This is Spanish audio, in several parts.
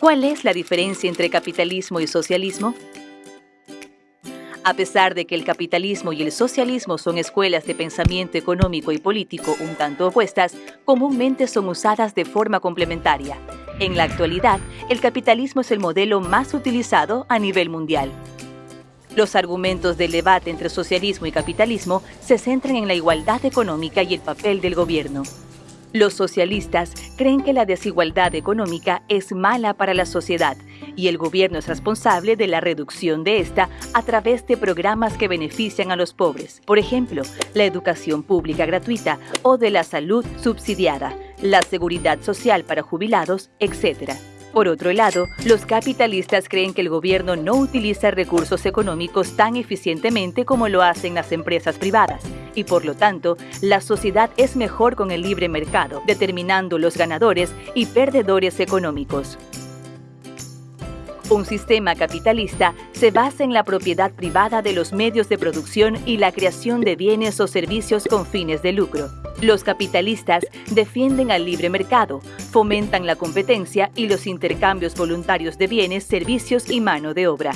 ¿Cuál es la diferencia entre capitalismo y socialismo? A pesar de que el capitalismo y el socialismo son escuelas de pensamiento económico y político un tanto opuestas, comúnmente son usadas de forma complementaria. En la actualidad, el capitalismo es el modelo más utilizado a nivel mundial. Los argumentos del debate entre socialismo y capitalismo se centran en la igualdad económica y el papel del gobierno. Los socialistas creen que la desigualdad económica es mala para la sociedad y el gobierno es responsable de la reducción de esta a través de programas que benefician a los pobres, por ejemplo, la educación pública gratuita o de la salud subsidiada, la seguridad social para jubilados, etc. Por otro lado, los capitalistas creen que el gobierno no utiliza recursos económicos tan eficientemente como lo hacen las empresas privadas y por lo tanto, la sociedad es mejor con el libre mercado, determinando los ganadores y perdedores económicos. Un sistema capitalista se basa en la propiedad privada de los medios de producción y la creación de bienes o servicios con fines de lucro. Los capitalistas defienden al libre mercado, fomentan la competencia y los intercambios voluntarios de bienes, servicios y mano de obra.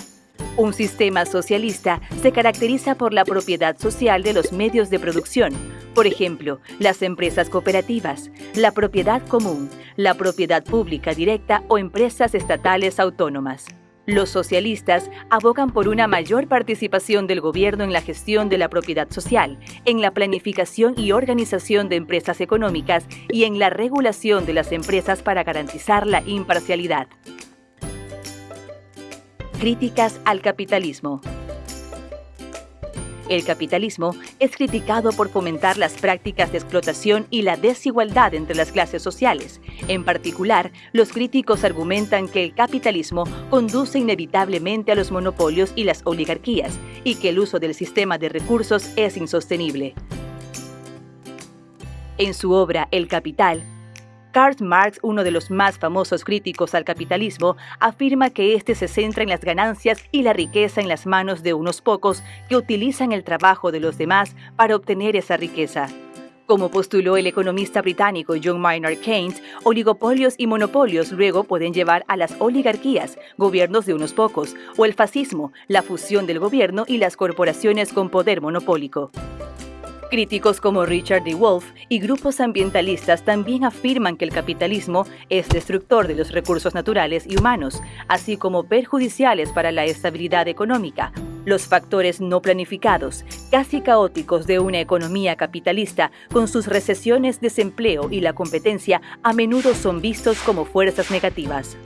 Un sistema socialista se caracteriza por la propiedad social de los medios de producción, por ejemplo, las empresas cooperativas, la propiedad común, la propiedad pública directa o empresas estatales autónomas. Los socialistas abogan por una mayor participación del gobierno en la gestión de la propiedad social, en la planificación y organización de empresas económicas y en la regulación de las empresas para garantizar la imparcialidad. Críticas al capitalismo. El capitalismo es criticado por fomentar las prácticas de explotación y la desigualdad entre las clases sociales. En particular, los críticos argumentan que el capitalismo conduce inevitablemente a los monopolios y las oligarquías y que el uso del sistema de recursos es insostenible. En su obra El Capital, Karl Marx, uno de los más famosos críticos al capitalismo, afirma que este se centra en las ganancias y la riqueza en las manos de unos pocos que utilizan el trabajo de los demás para obtener esa riqueza. Como postuló el economista británico John Maynard Keynes, oligopolios y monopolios luego pueden llevar a las oligarquías, gobiernos de unos pocos, o el fascismo, la fusión del gobierno y las corporaciones con poder monopólico. Críticos como Richard D. Wolf y grupos ambientalistas también afirman que el capitalismo es destructor de los recursos naturales y humanos, así como perjudiciales para la estabilidad económica. Los factores no planificados, casi caóticos de una economía capitalista, con sus recesiones, desempleo y la competencia, a menudo son vistos como fuerzas negativas.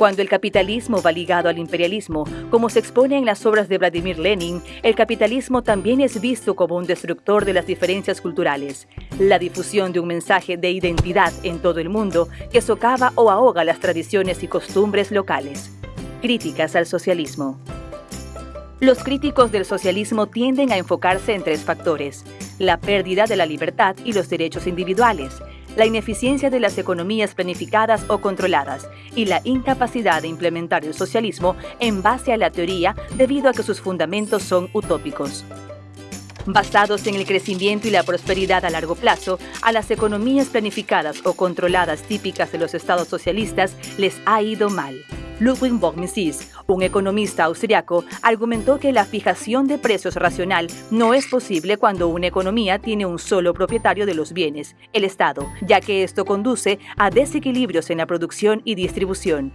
Cuando el capitalismo va ligado al imperialismo, como se expone en las obras de Vladimir Lenin, el capitalismo también es visto como un destructor de las diferencias culturales, la difusión de un mensaje de identidad en todo el mundo que socava o ahoga las tradiciones y costumbres locales. Críticas al socialismo. Los críticos del socialismo tienden a enfocarse en tres factores, la pérdida de la libertad y los derechos individuales, la ineficiencia de las economías planificadas o controladas y la incapacidad de implementar el socialismo en base a la teoría debido a que sus fundamentos son utópicos. Basados en el crecimiento y la prosperidad a largo plazo, a las economías planificadas o controladas típicas de los estados socialistas les ha ido mal. Ludwig von Mises, un economista austriaco, argumentó que la fijación de precios racional no es posible cuando una economía tiene un solo propietario de los bienes, el Estado, ya que esto conduce a desequilibrios en la producción y distribución.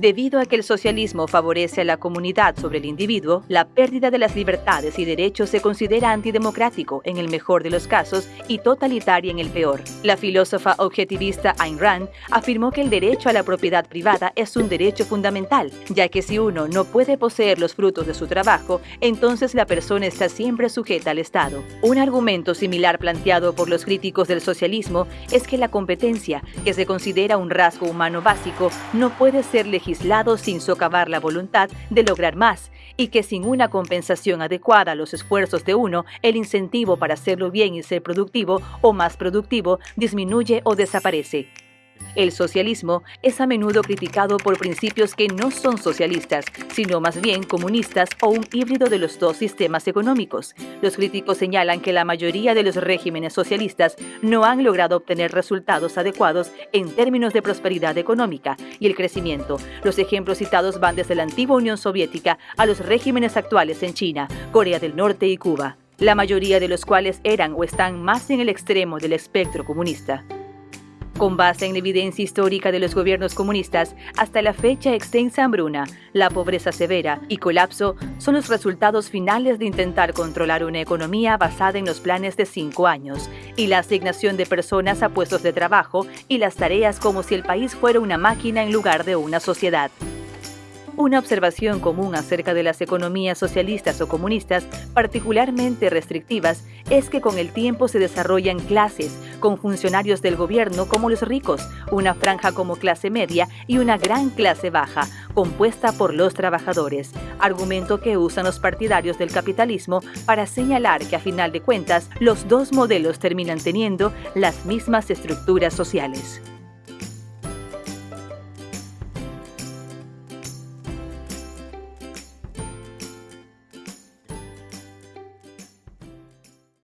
Debido a que el socialismo favorece a la comunidad sobre el individuo, la pérdida de las libertades y derechos se considera antidemocrático en el mejor de los casos y totalitaria en el peor. La filósofa objetivista Ayn Rand afirmó que el derecho a la propiedad privada es un derecho fundamental, ya que si uno no puede poseer los frutos de su trabajo, entonces la persona está siempre sujeta al Estado. Un argumento similar planteado por los críticos del socialismo es que la competencia, que se considera un rasgo humano básico, no puede ser legislativa sin socavar la voluntad de lograr más y que sin una compensación adecuada a los esfuerzos de uno, el incentivo para hacerlo bien y ser productivo o más productivo disminuye o desaparece. El socialismo es a menudo criticado por principios que no son socialistas, sino más bien comunistas o un híbrido de los dos sistemas económicos. Los críticos señalan que la mayoría de los regímenes socialistas no han logrado obtener resultados adecuados en términos de prosperidad económica y el crecimiento. Los ejemplos citados van desde la antigua Unión Soviética a los regímenes actuales en China, Corea del Norte y Cuba, la mayoría de los cuales eran o están más en el extremo del espectro comunista. Con base en la evidencia histórica de los gobiernos comunistas, hasta la fecha extensa hambruna, la pobreza severa y colapso son los resultados finales de intentar controlar una economía basada en los planes de cinco años y la asignación de personas a puestos de trabajo y las tareas como si el país fuera una máquina en lugar de una sociedad. Una observación común acerca de las economías socialistas o comunistas, particularmente restrictivas, es que con el tiempo se desarrollan clases, con funcionarios del gobierno como los ricos, una franja como clase media y una gran clase baja, compuesta por los trabajadores, argumento que usan los partidarios del capitalismo para señalar que a final de cuentas los dos modelos terminan teniendo las mismas estructuras sociales.